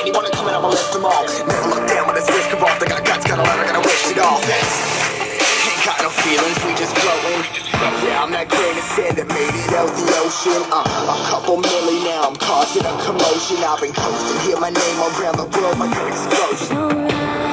Anyone coming, I'ma lift them all. Never look down when it's risk involved. I got guts, got a lot, I gotta waste it all. Ain't got no feelings, we just flowing. Yeah, I'm that grain of sand that made it out the ocean. Uh, a couple million now, I'm causing a commotion. I've been coasting, hear my name all around the world my an explosion.